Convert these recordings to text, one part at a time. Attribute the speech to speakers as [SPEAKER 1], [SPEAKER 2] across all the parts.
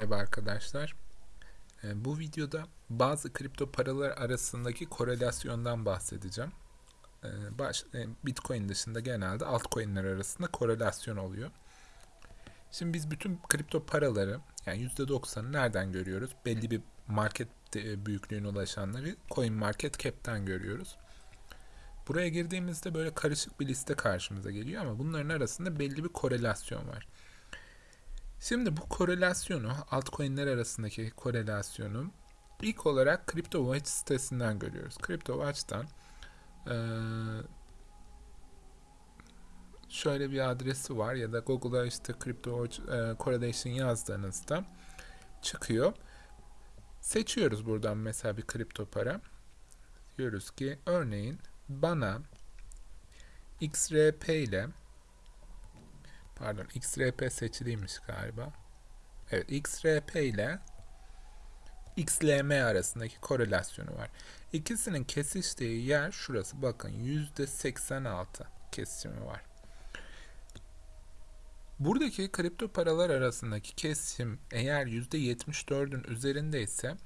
[SPEAKER 1] Merhaba arkadaşlar. Ee, Bu videoda bazı kripto paralar arasındaki korelasyondan bahsedeceğim. Ee, e, Bitcoin dışında genelde altcoin'ler arasında korelasyon oluyor. Şimdi biz bütün kripto paraları yani %90'ı nereden görüyoruz? Belli bir market e, büyüklüğüne ulaşanları Coin Market Cap'ten görüyoruz. Buraya girdiğimizde böyle karışık bir liste karşımıza geliyor ama bunların arasında belli bir korelasyon var. Şimdi bu korelasyonu, altcoin'ler arasındaki korelasyonu ilk olarak CryptoWatch sitesinden görüyoruz. CryptoWatch'tan eee, şöyle bir adresi var ya da Google'a işte CryptoWatch Correlation yazdığınızda çıkıyor. Seçiyoruz buradan mesela bir kripto para. Diyoruz ki örneğin bana XRP ile Pardon, XRP seçiliymiş galiba. Evet, XRP ile XLM arasındaki korelasyonu var. İkisinin kesiştiği yer şurası. Bakın %86 kesişimi var. Buradaki kripto paralar arasındaki kesim eğer %74'ün üzerindeyse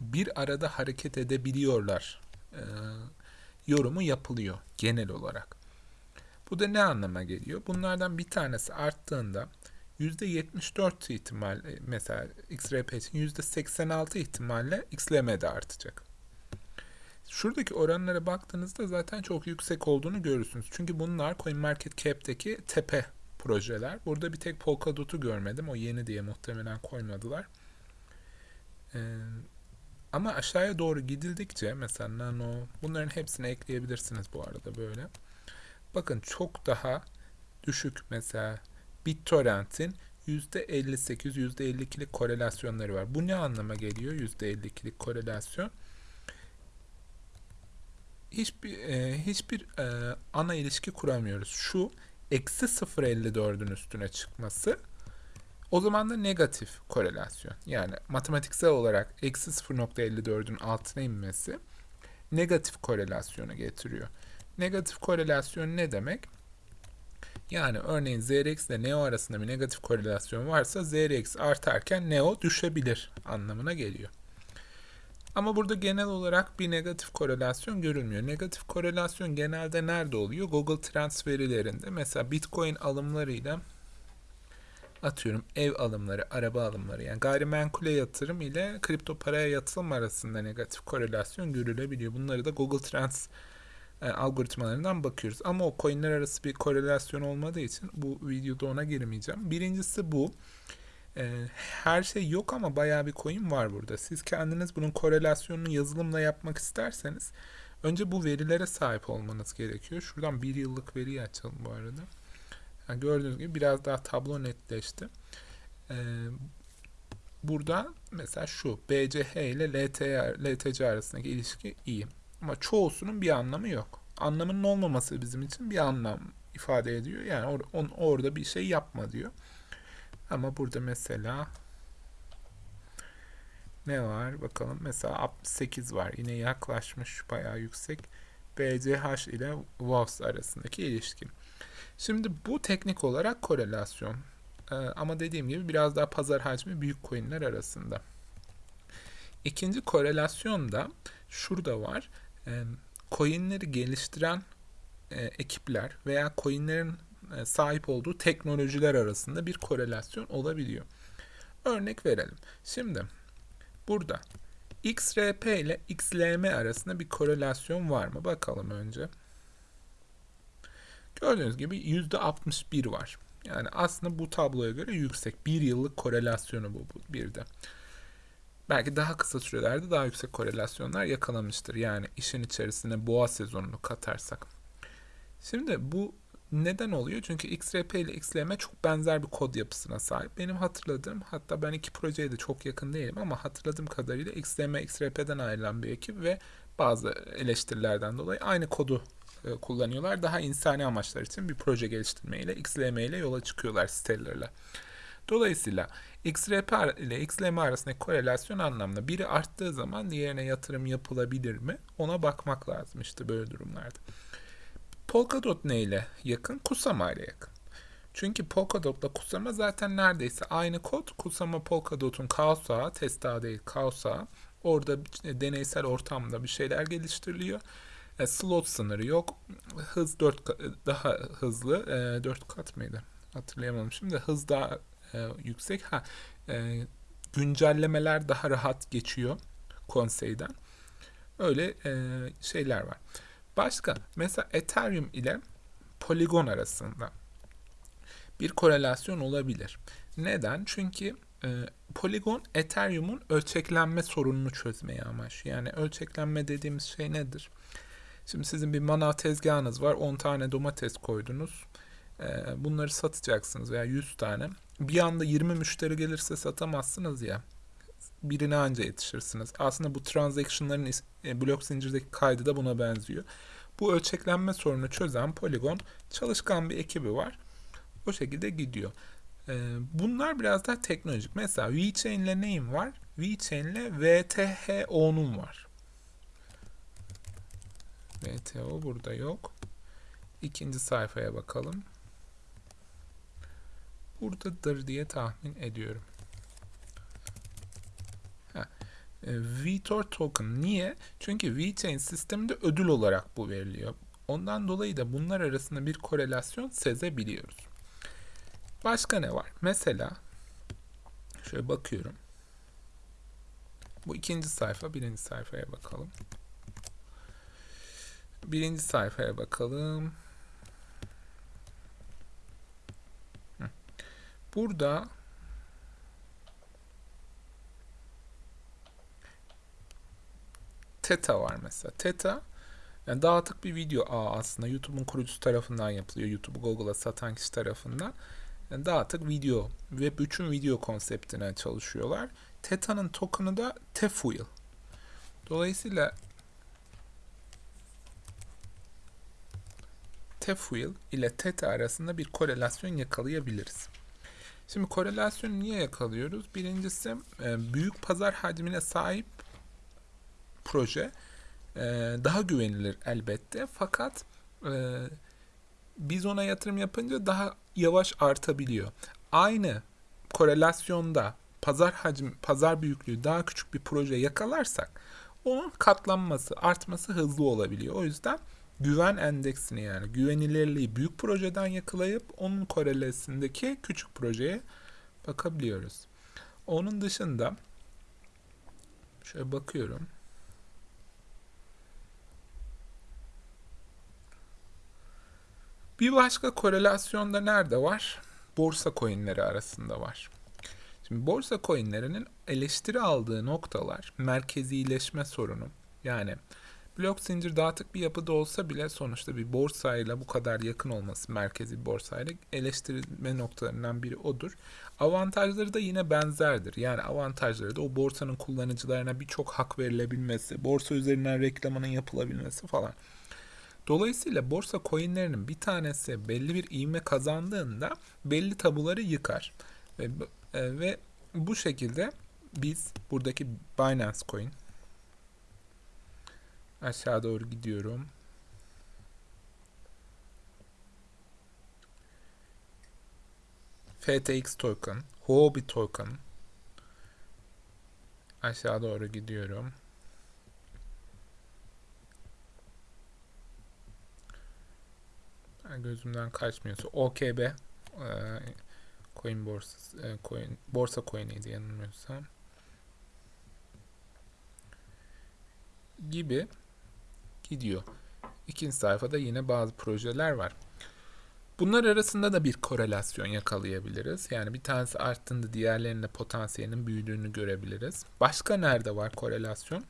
[SPEAKER 1] bir arada hareket edebiliyorlar. Ee, yorumu yapılıyor genel olarak. Bu da ne anlama geliyor? Bunlardan bir tanesi arttığında %74 ihtimal mesela XRP için %86 ihtimalle XLM de artacak. Şuradaki oranlara baktığınızda zaten çok yüksek olduğunu görürsünüz. Çünkü bunlar CoinMarketCap'teki tepe projeler. Burada bir tek Polkadot'u görmedim. O yeni diye muhtemelen koymadılar. Ee, ama aşağıya doğru gidildikçe mesela Nano bunların hepsini ekleyebilirsiniz bu arada böyle. Bakın çok daha düşük mesela BitTorrent'in %58, %52'lik korelasyonları var. Bu ne anlama geliyor %52'lik korelasyon? Hiçbir e, hiçbir e, ana ilişki kuramıyoruz. Şu eksi 0.54'ün üstüne çıkması o zaman da negatif korelasyon. Yani matematiksel olarak eksi 0.54'ün altına inmesi negatif korelasyonu getiriyor. Negatif korelasyon ne demek? Yani örneğin ZRX ile Neo arasında bir negatif korelasyon varsa ZRX artarken Neo düşebilir anlamına geliyor. Ama burada genel olarak bir negatif korelasyon görülmüyor. Negatif korelasyon genelde nerede oluyor? Google Trends verilerinde. Mesela Bitcoin alımlarıyla atıyorum ev alımları, araba alımları yani gayrimenkule yatırım ile kripto paraya yatırım arasında negatif korelasyon görülebiliyor. Bunları da Google Trends e, algoritmalarından bakıyoruz. Ama o coinler arası bir korelasyon olmadığı için bu videoda ona girmeyeceğim. Birincisi bu. E, her şey yok ama bayağı bir coin var burada. Siz kendiniz bunun korelasyonunu yazılımla yapmak isterseniz önce bu verilere sahip olmanız gerekiyor. Şuradan bir yıllık veriyi açalım bu arada. Yani gördüğünüz gibi biraz daha tablo netleşti. E, burada mesela şu BCH ile LTC arasındaki ilişki iyi. Ama çoğusunun bir anlamı yok. Anlamının olmaması bizim için bir anlam ifade ediyor. Yani or on, orada bir şey yapma diyor. Ama burada mesela ne var bakalım. Mesela 68 var. Yine yaklaşmış bayağı yüksek. BCH ile WOWS arasındaki ilişki. Şimdi bu teknik olarak korelasyon. Ee, ama dediğim gibi biraz daha pazar hacmi büyük coinler arasında. İkinci korelasyon da şurada var coinleri geliştiren ekipler veya coinlerin sahip olduğu teknolojiler arasında bir korelasyon olabiliyor. Örnek verelim. Şimdi burada XRP ile XLM arasında bir korelasyon var mı? Bakalım önce. Gördüğünüz gibi %61 var. Yani aslında bu tabloya göre yüksek. Bir yıllık korelasyonu bu, bu bir de belki daha kısa sürelerde daha yüksek korelasyonlar yakalamıştır. Yani işin içerisine boğa sezonunu katarsak. Şimdi bu neden oluyor? Çünkü XRP ile XLM çok benzer bir kod yapısına sahip. Benim hatırladığım, hatta ben iki projeye de çok yakın değilim ama hatırladığım kadarıyla XLM XRP'den ayrılan bir ekip ve bazı eleştirilerden dolayı aynı kodu e, kullanıyorlar. Daha insani amaçlar için bir proje geliştirmeyle XLM ile yola çıkıyorlar Stellar'la. Dolayısıyla XRP ile XLM arasındaki korelasyon anlamda biri arttığı zaman diğerine yatırım yapılabilir mi? Ona bakmak lazım işte böyle durumlarda. Polkadot ne ile yakın? Kusama ile yakın. Çünkü Polkadot'la Kusama zaten neredeyse aynı kod. Kusama Polkadot'un kaos ağı, değil kaos. Orada deneysel ortamda bir şeyler geliştiriliyor. E, slot sınırı yok. Hız 4 daha hızlı. E, 4 kat mıydı? Hatırlayamadım şimdi. Hız daha e, yüksek. Ha, e, güncellemeler daha rahat geçiyor konseyden. Öyle e, şeyler var. Başka mesela Ethereum ile Polygon arasında bir korelasyon olabilir. Neden? Çünkü e, Polygon Ethereum'un ölçeklenme sorununu çözmeye amaçlıyor. Yani ölçeklenme dediğimiz şey nedir? Şimdi sizin bir manav tezgahınız var. 10 tane domates koydunuz. E, bunları satacaksınız veya 100 tane. Bir anda 20 müşteri gelirse satamazsınız ya. Birine anca yetişirsiniz. Aslında bu transaction'ların e, blok zincirdeki kaydı da buna benziyor. Bu ölçeklenme sorunu çözen Polygon çalışkan bir ekibi var. O şekilde gidiyor. Ee, bunlar biraz daha teknolojik. Mesela VeChain ile neyim var? VeChain ile VTH10'um var. VTO burada yok. İkinci sayfaya bakalım. Buradadır diye tahmin ediyorum. E, VTOR token niye? Çünkü VeChain sisteminde ödül olarak bu veriliyor. Ondan dolayı da bunlar arasında bir korelasyon sezebiliyoruz. Başka ne var? Mesela şöyle bakıyorum. Bu ikinci sayfa, birinci sayfaya bakalım. Birinci sayfaya bakalım. Burada Teta var mesela. Teta yani dağıtık bir video ağı aslında YouTube'un kurucusu tarafından yapılıyor. YouTube'u Google'a satan kişi tarafından. Yani dağıtık video ve bütün video konseptine çalışıyorlar. Teta'nın token'ı da Tefuel. Dolayısıyla Tefuel ile Teta arasında bir korelasyon yakalayabiliriz. Şimdi korelasyonu niye yakalıyoruz? Birincisi e, büyük pazar hacmine sahip proje e, daha güvenilir elbette. Fakat e, biz ona yatırım yapınca daha yavaş artabiliyor. Aynı korelasyonda pazar hacmi, pazar büyüklüğü daha küçük bir proje yakalarsak onun katlanması, artması hızlı olabiliyor. O yüzden güven endeksini yani güvenilirliği büyük projeden yakalayıp onun korelesindeki küçük projeye bakabiliyoruz. Onun dışında şöyle bakıyorum. Bir başka korelasyonda nerede var? Borsa coinleri arasında var. Şimdi borsa coinlerinin eleştiri aldığı noktalar merkezileşme sorunu. Yani blok zincir dağıtık bir yapıda olsa bile sonuçta bir borsayla bu kadar yakın olması merkezi bir borsayla eleştirilme noktalarından biri odur. Avantajları da yine benzerdir. Yani avantajları da o borsanın kullanıcılarına birçok hak verilebilmesi, borsa üzerinden reklamının yapılabilmesi falan. Dolayısıyla borsa coinlerinin bir tanesi belli bir ivme kazandığında belli tabuları yıkar. Ve, e, ve bu şekilde biz buradaki Binance coin aşağı doğru gidiyorum. FTX token, Huobi token aşağı doğru gidiyorum. gözümden kaçmıyorsa OKB e, coin borsası e, coin borsa coin'iydi yanılmıyorsam gibi gidiyor. İkinci sayfada yine bazı projeler var. Bunlar arasında da bir korelasyon yakalayabiliriz. Yani bir tanesi arttığında diğerlerinde potansiyelinin büyüdüğünü görebiliriz. Başka nerede var korelasyon?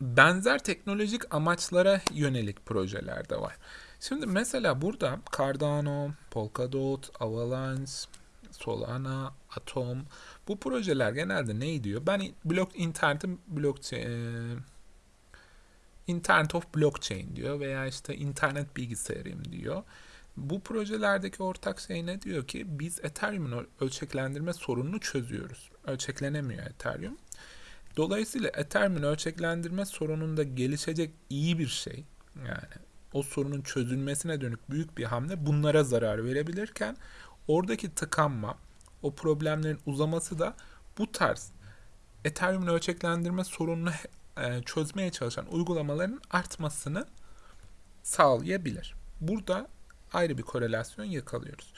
[SPEAKER 1] Benzer teknolojik amaçlara yönelik projelerde var. Şimdi mesela burada Cardano, Polkadot, Avalanche, Solana, Atom bu projeler genelde ne diyor? Ben blok internetin e, Internet of Blockchain diyor veya işte internet bilgisayarım diyor. Bu projelerdeki ortak şey ne diyor ki biz Ethereum'un ölçeklendirme sorununu çözüyoruz. Ölçeklenemiyor Ethereum. Dolayısıyla Ethereum'un ölçeklendirme sorununda gelişecek iyi bir şey yani o sorunun çözülmesine dönük büyük bir hamle bunlara zarar verebilirken oradaki tıkanma, o problemlerin uzaması da bu tarz Ethereum'un ölçeklendirme sorununu e, çözmeye çalışan uygulamaların artmasını sağlayabilir. Burada ayrı bir korelasyon yakalıyoruz.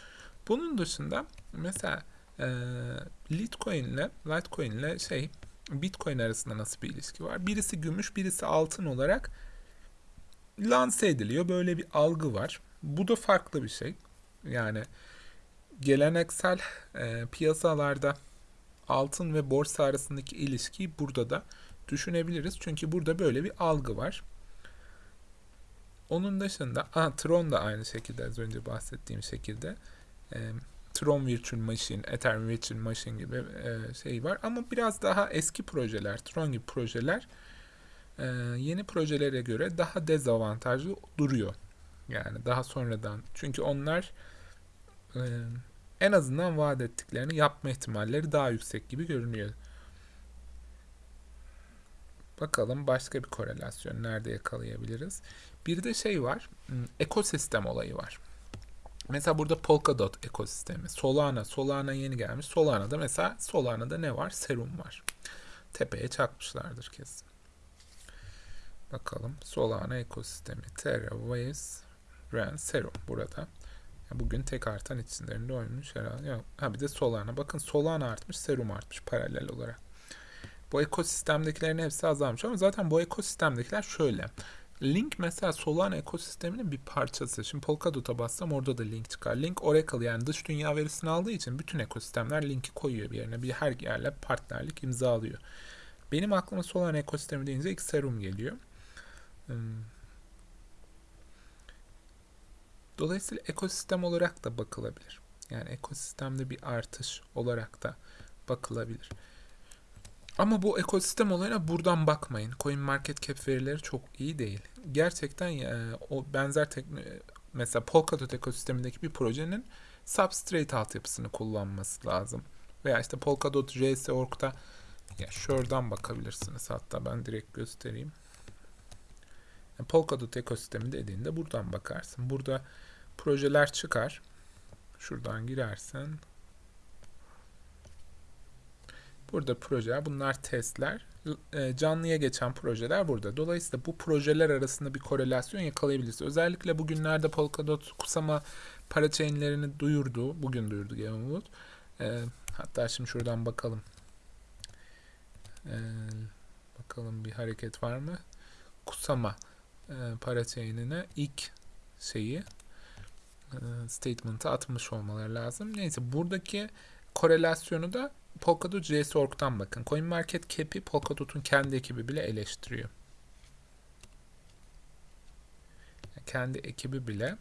[SPEAKER 1] Bunun dışında mesela e, Litecoin ile Litecoin ile şey Bitcoin arasında nasıl bir ilişki var? Birisi gümüş, birisi altın olarak lanse ediliyor. Böyle bir algı var. Bu da farklı bir şey. Yani geleneksel e, piyasalarda altın ve borsa arasındaki ilişkiyi burada da düşünebiliriz. Çünkü burada böyle bir algı var. Onun dışında aha, Tron da aynı şekilde az önce bahsettiğim şekilde e, Tron Virtual Machine, Ethereum Virtual Machine gibi e, şey var. Ama biraz daha eski projeler, Tron gibi projeler e, yeni projelere göre daha dezavantajlı duruyor. Yani daha sonradan. Çünkü onlar e, en azından vaat ettiklerini yapma ihtimalleri daha yüksek gibi görünüyor. Bakalım başka bir korelasyon nerede yakalayabiliriz. Bir de şey var, hmm, ekosistem olayı var. Mesela burada Polkadot ekosistemi, Solana, Solana yeni gelmiş. Solana'da mesela Solana'da ne var? Serum var. Tepeye çakmışlardır kesin. Bakalım Solana ekosistemi, Terra, Waves, Ren, Serum burada. Bugün tek artan isimlerinde oynamış herhalde. Ha bir de Solana. Bakın Solana artmış, Serum artmış paralel olarak. Bu ekosistemdekilerin hepsi azalmış ama zaten bu ekosistemdekiler şöyle. Link mesela Solana ekosisteminin bir parçası. Şimdi Polkadot'a bassam orada da link çıkar. Link Oracle yani dış dünya verisini aldığı için bütün ekosistemler linki koyuyor bir yerine. Bir her yerle partnerlik imzalıyor. Benim aklıma Solana ekosistemi deyince ilk Serum geliyor. Hmm. Dolayısıyla ekosistem olarak da bakılabilir. Yani ekosistemde bir artış olarak da bakılabilir. Ama bu ekosistem olayına buradan bakmayın. Coin Market Cap verileri çok iyi değil. Gerçekten e, o benzer tekno mesela Polkadot ekosistemindeki bir projenin substrate altyapısını kullanması lazım. Veya işte Polkadot JS.org'da ya şuradan bakabilirsiniz. Hatta ben direkt göstereyim. Yani Polkadot ekosistemi dediğinde buradan bakarsın. Burada projeler çıkar. Şuradan girersen Burada projeler, bunlar testler. E, canlıya geçen projeler burada. Dolayısıyla bu projeler arasında bir korelasyon yakalayabiliriz. Özellikle bugünlerde Polkadot Kusama parachainlerini duyurdu. Bugün duyurdu Gamewood. E, hatta şimdi şuradan bakalım. E, bakalım bir hareket var mı? Kusama e, parachain'ine ilk şeyi statement'ı atmış olmaları lazım. Neyse buradaki korelasyonu da Polkadot JS.org'dan bakın. CoinMarketCap'i Polkadot'un kendi ekibi bile eleştiriyor. Kendi ekibi bile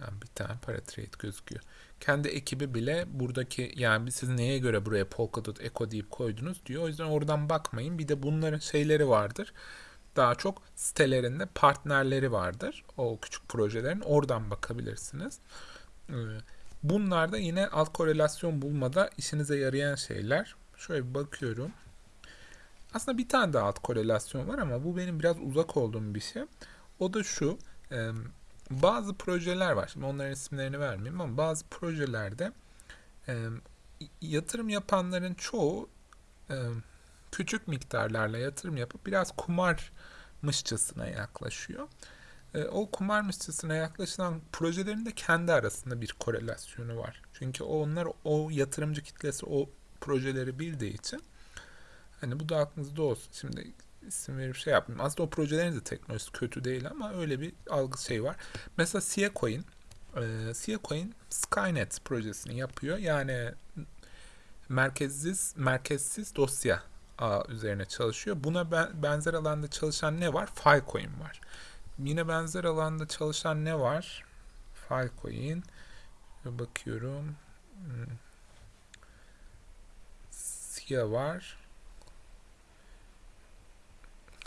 [SPEAKER 1] bir tane para trade gözüküyor. Kendi ekibi bile buradaki yani siz neye göre buraya Polkadot Eco deyip koydunuz diyor. O yüzden oradan bakmayın. Bir de bunların şeyleri vardır. Daha çok sitelerinde partnerleri vardır. O küçük projelerin oradan bakabilirsiniz. Ee, Bunlar da yine alt korelasyon bulmada işinize yarayan şeyler. Şöyle bir bakıyorum. Aslında bir tane daha alt korelasyon var ama bu benim biraz uzak olduğum bir şey. O da şu. Bazı projeler var. Şimdi onların isimlerini vermeyeyim ama bazı projelerde yatırım yapanların çoğu küçük miktarlarla yatırım yapıp biraz kumarmışçasına yaklaşıyor e, o kumarmışçasına yaklaşılan projelerin de kendi arasında bir korelasyonu var. Çünkü onlar o yatırımcı kitlesi o projeleri bildiği için hani bu da aklınızda olsun. Şimdi isim verip şey yapmayayım. Aslında o projelerin de teknolojisi kötü değil ama öyle bir algı şey var. Mesela Sia Coin e, Sia Skynet projesini yapıyor. Yani merkezsiz merkezsiz dosya ağ üzerine çalışıyor. Buna benzer alanda çalışan ne var? Filecoin var. Yine benzer alanda çalışan ne var? Filecoin. Bakıyorum. Hmm. SIA var.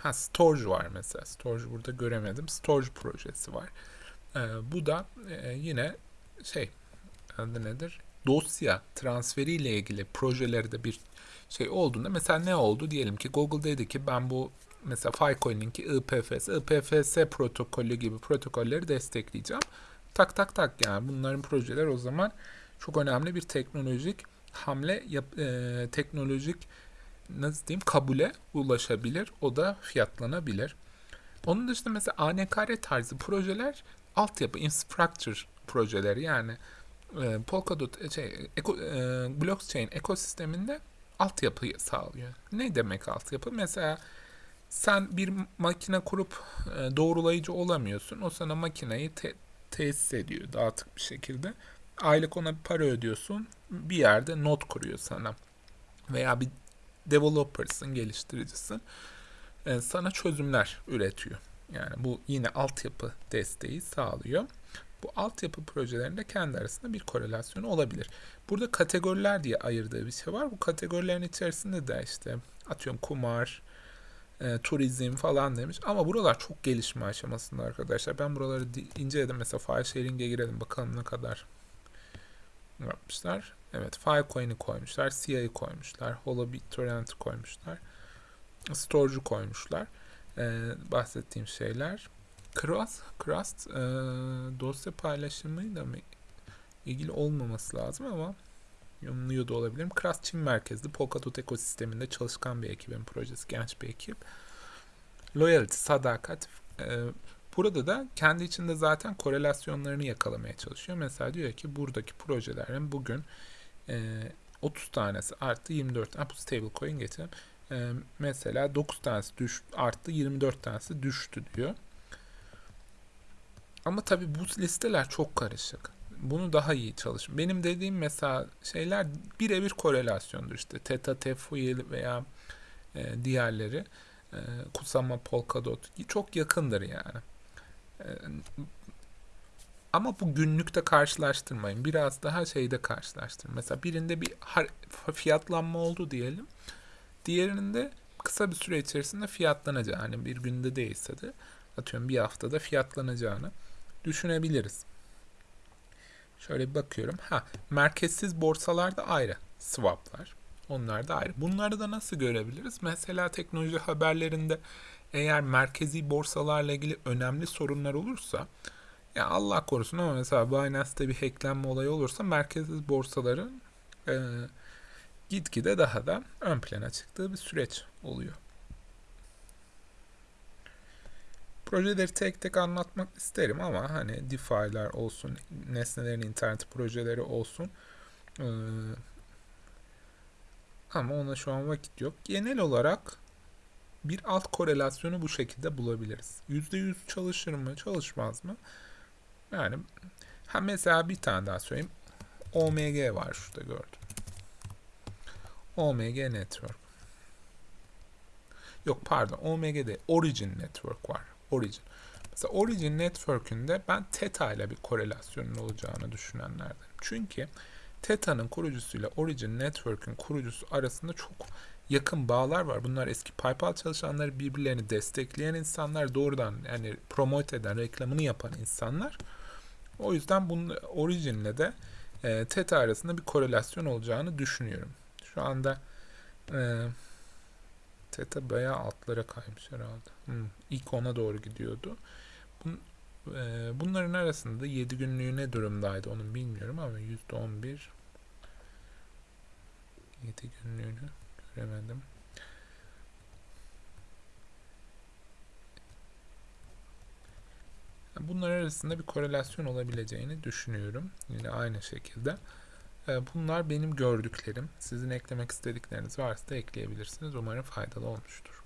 [SPEAKER 1] Ha Storage var mesela. Storage burada göremedim. Storage projesi var. Ee, bu da e, yine şey adı nedir? Dosya transferiyle ilgili projelerde bir şey olduğunda mesela ne oldu? Diyelim ki Google dedi ki ben bu mesela Filecoin'inki IPFS, IPFS protokolü gibi protokolleri destekleyeceğim. Tak tak tak yani bunların projeler o zaman çok önemli bir teknolojik hamle yap, e, teknolojik nasıl diyeyim kabule ulaşabilir. O da fiyatlanabilir. Onun dışında mesela ANKR tarzı projeler altyapı, infrastructure projeleri yani e, Polkadot e, şey, eko, e, blockchain ekosisteminde altyapıyı sağlıyor. Ne demek altyapı? Mesela sen bir makine kurup e, doğrulayıcı olamıyorsun. O sana makineyi te- tesis ediyor dağıtık bir şekilde. Aylık ona bir para ödüyorsun. Bir yerde not kuruyor sana. Veya bir developer'sın, geliştiricisin. E, sana çözümler üretiyor. Yani bu yine altyapı desteği sağlıyor. Bu altyapı projelerinde kendi arasında bir korelasyonu olabilir. Burada kategoriler diye ayırdığı bir şey var. Bu kategorilerin içerisinde de işte atıyorum kumar, e, turizm falan demiş. Ama buralar çok gelişme aşamasında arkadaşlar. Ben buraları inceledim. Mesela file sharing'e girelim bakalım ne kadar yapmışlar. Evet Filecoin'i koymuşlar. CI'yi koymuşlar. HoloBitTorrent'i koymuşlar. Storage'u koymuşlar. Ee, bahsettiğim şeyler. Crust, Crust e, dosya paylaşımıyla mı ilgili olmaması lazım ama yorumluyor da olabilirim. Crust Çin merkezli Polkadot ekosisteminde çalışkan bir ekibin projesi, genç bir ekip. Loyalty, sadakat. E, burada da kendi içinde zaten korelasyonlarını yakalamaya çalışıyor. Mesela diyor ki buradaki projelerin bugün e, 30 tanesi arttı 24 tane bu stablecoin getirelim. E, mesela 9 tanesi düş, arttı 24 tanesi düştü diyor. Ama tabii bu listeler çok karışık. Bunu daha iyi çalışın. Benim dediğim mesela şeyler birebir korelasyondur işte. Theta, Tefuil veya e, diğerleri. E, Kusama, Polkadot çok yakındır yani. E, ama bu günlükte karşılaştırmayın. Biraz daha şeyde karşılaştırın. Mesela birinde bir fiyatlanma oldu diyelim. Diğerinde kısa bir süre içerisinde fiyatlanacağını, yani bir günde değilse de atıyorum bir haftada fiyatlanacağını düşünebiliriz. Şöyle bir bakıyorum. Ha, merkezsiz borsalar da ayrı. Swaplar. Onlar da ayrı. Bunları da nasıl görebiliriz? Mesela teknoloji haberlerinde eğer merkezi borsalarla ilgili önemli sorunlar olursa ya Allah korusun ama mesela Binance'te bir hacklenme olayı olursa merkezsiz borsaların e, gitgide daha da ön plana çıktığı bir süreç oluyor. Projeleri tek tek anlatmak isterim ama hani DeFi'ler olsun, nesnelerin internet projeleri olsun. Ama ona şu an vakit yok. Genel olarak bir alt korelasyonu bu şekilde bulabiliriz. %100 çalışır mı, çalışmaz mı? Yani ha mesela bir tane daha söyleyeyim. OMG var şurada gördüm. OMG Network. Yok pardon OMG değil. Origin Network var. Origin. Mesela Origin Network'ünde ben Theta ile bir korelasyonun olacağını düşünenlerden. Çünkü Theta'nın kurucusuyla Origin Network'ün kurucusu arasında çok yakın bağlar var. Bunlar eski PayPal çalışanları, birbirlerini destekleyen insanlar, doğrudan yani promote eden, reklamını yapan insanlar. O yüzden bunun Origin'le de e, Theta arasında bir korelasyon olacağını düşünüyorum. Şu anda e, Theta bayağı altlara kaymış herhalde. Hmm, ilk ona doğru gidiyordu. Bun, e, bunların arasında 7 günlüğü ne durumdaydı onu bilmiyorum ama %11 7 günlüğünü göremedim. Bunlar arasında bir korelasyon olabileceğini düşünüyorum. Yine aynı şekilde. Ee, bunlar benim gördüklerim. Sizin eklemek istedikleriniz varsa da ekleyebilirsiniz. Umarım faydalı olmuştur.